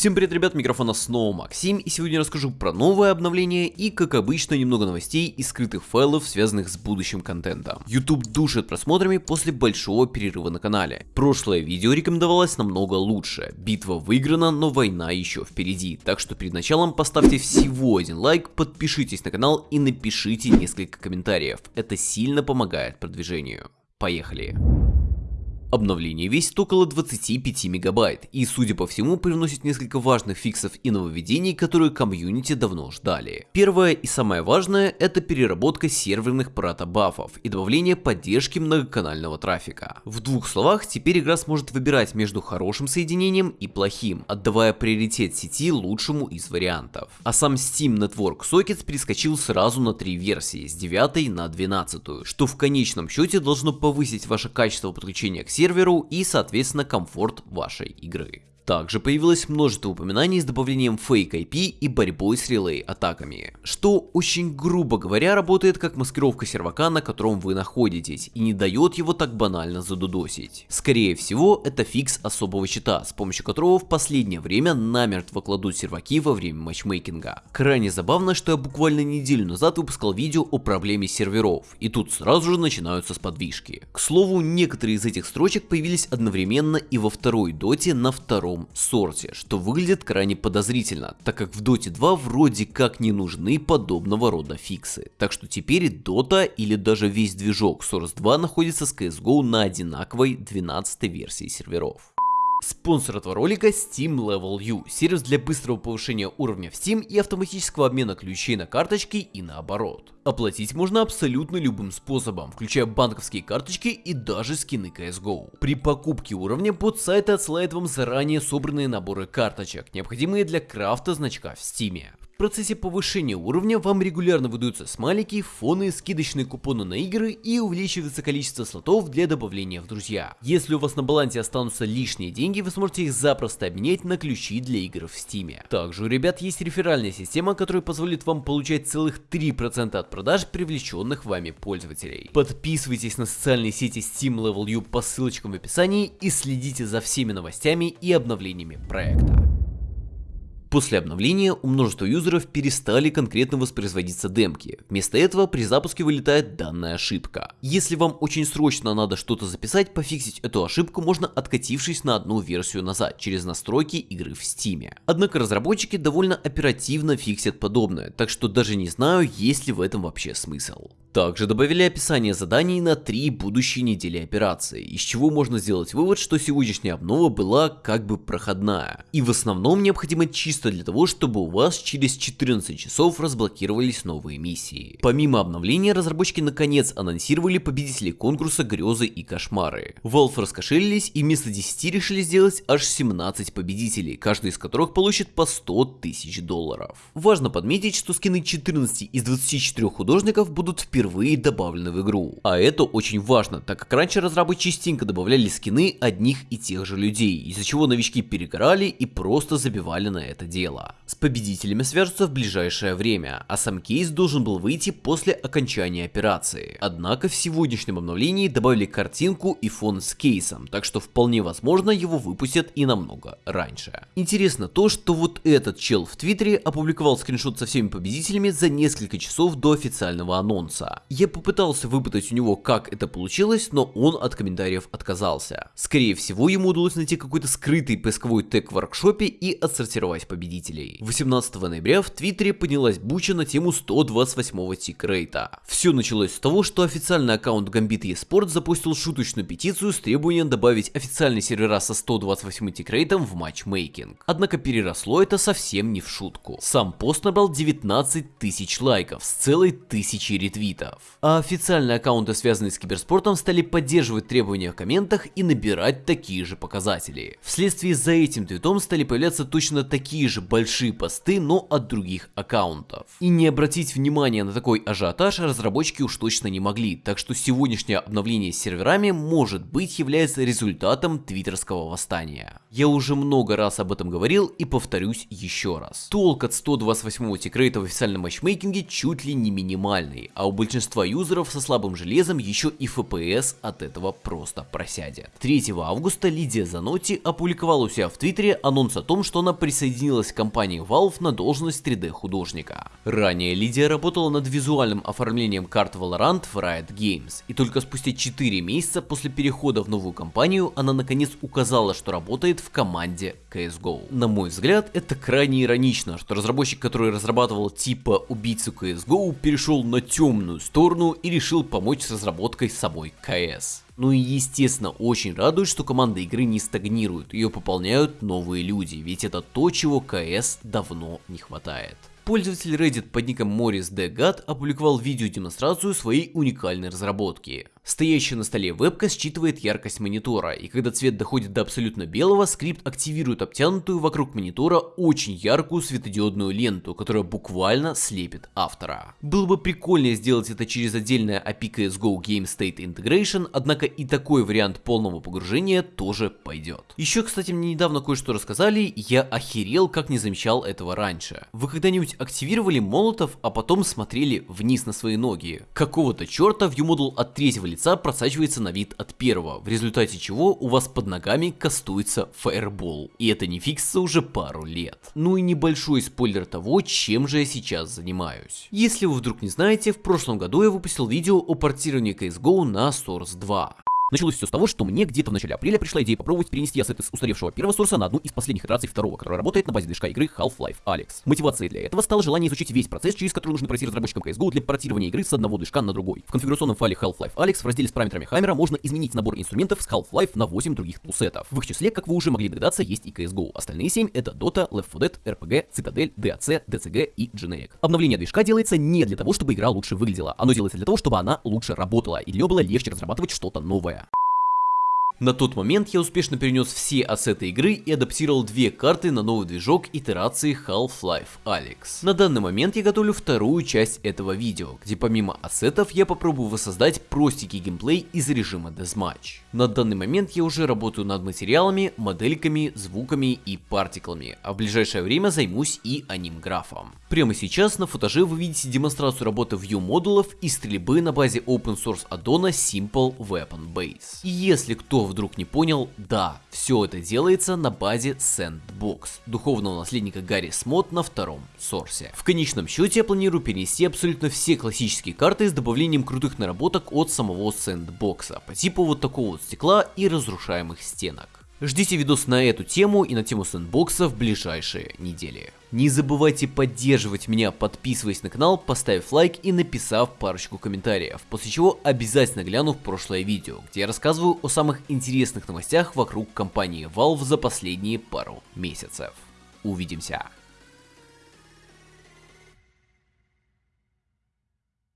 Всем привет, ребят, микрофона снова Максим, и сегодня я расскажу про новое обновление и, как обычно, немного новостей и скрытых файлов, связанных с будущим контентом. YouTube душит просмотрами после большого перерыва на канале. Прошлое видео рекомендовалось намного лучше. Битва выиграна, но война еще впереди, так что перед началом поставьте всего один лайк, подпишитесь на канал и напишите несколько комментариев. Это сильно помогает продвижению. Поехали! Обновление весит около 25 мегабайт и, судя по всему, привносит несколько важных фиксов и нововведений, которые комьюнити давно ждали. Первое и самое важное – это переработка серверных протобафов и добавление поддержки многоканального трафика. В двух словах, теперь игра сможет выбирать между хорошим соединением и плохим, отдавая приоритет сети лучшему из вариантов. А сам Steam Network Sockets перескочил сразу на три версии, с 9 на 12, что в конечном счете должно повысить ваше качество подключения к серверу и, соответственно, комфорт вашей игры. Также появилось множество упоминаний с добавлением Fake IP и борьбой с релей атаками, что очень грубо говоря работает как маскировка сервака, на котором вы находитесь, и не дает его так банально задудосить. Скорее всего, это фикс особого щита, с помощью которого в последнее время намертво кладут серваки во время матчмейкинга. Крайне забавно, что я буквально неделю назад выпускал видео о проблеме серверов, и тут сразу же начинаются сподвижки. К слову, некоторые из этих строчек появились одновременно и во второй доте на втором втором сорте, что выглядит крайне подозрительно, так как в Dota 2 вроде как не нужны подобного рода фиксы. Так что теперь Dota или даже весь движок Source 2 находится с CSGO на одинаковой 12 версии серверов. Спонсор этого ролика Steam Level U, сервис для быстрого повышения уровня в Steam и автоматического обмена ключей на карточки и наоборот. Оплатить можно абсолютно любым способом, включая банковские карточки и даже скины CSGO. При покупке уровня под сайт отсылает вам заранее собранные наборы карточек, необходимые для крафта значка в Steam процессе повышения уровня вам регулярно выдаются смайлики, фоны, скидочные купоны на игры и увеличивается количество слотов для добавления в друзья. Если у вас на балансе останутся лишние деньги, вы сможете их запросто обменять на ключи для игр в Steam. Также у ребят есть реферальная система, которая позволит вам получать целых 3% от продаж привлеченных вами пользователей. Подписывайтесь на социальные сети Steam Level U по ссылочкам в описании и следите за всеми новостями и обновлениями проекта. После обновления у множества юзеров перестали конкретно воспроизводиться демки. Вместо этого при запуске вылетает данная ошибка. Если вам очень срочно надо что-то записать, пофиксить эту ошибку можно откатившись на одну версию назад через настройки игры в Steam. Однако разработчики довольно оперативно фиксят подобное, так что даже не знаю, есть ли в этом вообще смысл. Также добавили описание заданий на три будущие недели операции, из чего можно сделать вывод, что сегодняшняя обнова была как бы проходная. И в основном необходимо чисто для того, чтобы у вас через 14 часов разблокировались новые миссии. Помимо обновления, разработчики наконец анонсировали победителей конкурса Грезы и Кошмары. Valve раскошелились и вместо 10 решили сделать аж 17 победителей, каждый из которых получит по 100 тысяч долларов. Важно подметить, что скины 14 из 24 художников будут впервые впервые добавлены в игру. А это очень важно, так как раньше разрабы частенько добавляли скины одних и тех же людей, из-за чего новички перегорали и просто забивали на это дело. С победителями свяжутся в ближайшее время, а сам кейс должен был выйти после окончания операции. Однако в сегодняшнем обновлении добавили картинку и фон с кейсом, так что вполне возможно его выпустят и намного раньше. Интересно то, что вот этот чел в твиттере опубликовал скриншот со всеми победителями за несколько часов до официального анонса. Я попытался выпытать у него, как это получилось, но он от комментариев отказался. Скорее всего, ему удалось найти какой-то скрытый поисковой тег в воркшопе и отсортировать победителей. 18 ноября в Твиттере поднялась буча на тему 128-го тикрейта. Все началось с того, что официальный аккаунт Gambit eSport запустил шуточную петицию с требованием добавить официальные сервера со 128 тикрейтом в матчмейкинг. Однако переросло это совсем не в шутку. Сам пост набрал 19 тысяч лайков с целой тысячей ретвитов твитов. А официальные аккаунты, связанные с киберспортом, стали поддерживать требования в комментах и набирать такие же показатели. Вследствие за этим твитом стали появляться точно такие же большие посты, но от других аккаунтов. И не обратить внимание на такой ажиотаж разработчики уж точно не могли, так что сегодняшнее обновление с серверами может быть является результатом твиттерского восстания. Я уже много раз об этом говорил и повторюсь еще раз. Толк от 128 тикрейта в официальном матчмейкинге чуть ли не минимальный, а у большинства юзеров со слабым железом еще и FPS от этого просто просядет. 3 августа Лидия Занотти опубликовала у себя в Твиттере анонс о том, что она присоединилась к компании Valve на должность 3D художника. Ранее Лидия работала над визуальным оформлением карт Valorant в Riot Games, и только спустя 4 месяца после перехода в новую компанию она наконец указала, что работает в команде CSGO. На мой взгляд, это крайне иронично, что разработчик, который разрабатывал типа убийцу CSGO, перешел на темную сторону и решил помочь с разработкой самой CS. Ну и естественно очень радует, что команда игры не стагнирует, ее пополняют новые люди, ведь это то, чего CS давно не хватает. Пользователь Reddit под ником Morris Degad опубликовал видеодемонстрацию своей уникальной разработки. Стоящая на столе вебка считывает яркость монитора, и когда цвет доходит до абсолютно белого, скрипт активирует обтянутую вокруг монитора очень яркую светодиодную ленту, которая буквально слепит автора. Было бы прикольнее сделать это через отдельное API CSGO Game State Integration, однако и такой вариант полного погружения тоже пойдет. Еще, кстати, мне недавно кое-что рассказали, я охерел, как не замечал этого раньше. Вы когда-нибудь активировали молотов, а потом смотрели вниз на свои ноги? Какого-то черта ViewModel от третьего лица лица просачивается на вид от первого, в результате чего у вас под ногами кастуется фаербол. И это не фиксится уже пару лет. Ну и небольшой спойлер того, чем же я сейчас занимаюсь. Если вы вдруг не знаете, в прошлом году я выпустил видео о портировании CSGO на Source 2. Началось все с того, что мне где-то в начале апреля пришла идея попробовать перенести ассеты с устаревшего первого сорса на одну из последних итераций второго, который работает на базе движка игры Half-Life Alex. Мотивацией для этого стало желание изучить весь процесс, через который нужно пройти разработчикам CSGO для портирования игры с одного движка на другой. В конфигурационном файле Half-Life Alex в разделе с параметрами Хаммера можно изменить набор инструментов с Half-Life на 8 других тулсетов. В их числе, как вы уже могли догадаться, есть и CSGO. Остальные 7 это Dota, Left 4 Dead, RPG, Citadel, DAC, DCG и Generic. Обновление движка делается не для того, чтобы игра лучше выглядела, оно делается для того, чтобы она лучше работала и для нее было легче разрабатывать что-то новое. На тот момент я успешно перенес все ассеты игры и адаптировал две карты на новый движок итерации Half-Life Alyx. На данный момент я готовлю вторую часть этого видео, где помимо ассетов я попробую воссоздать простенький геймплей из режима Deathmatch. На данный момент я уже работаю над материалами, модельками, звуками и партиклами, а в ближайшее время займусь и аним-графом. Прямо сейчас на футаже вы видите демонстрацию работы View модулов и стрельбы на базе open source аддона Simple Weapon Base. И если кто вдруг не понял, да, все это делается на базе Sandbox, духовного наследника Гарри Смот на втором сорсе. В конечном счете я планирую перенести абсолютно все классические карты с добавлением крутых наработок от самого Sandbox, по типу вот такого вот стекла и разрушаемых стенок. Ждите видос на эту тему и на тему сэндбокса в ближайшие недели. Не забывайте поддерживать меня, подписываясь на канал, поставив лайк и написав парочку комментариев, после чего обязательно гляну в прошлое видео, где я рассказываю о самых интересных новостях вокруг компании Valve за последние пару месяцев. Увидимся!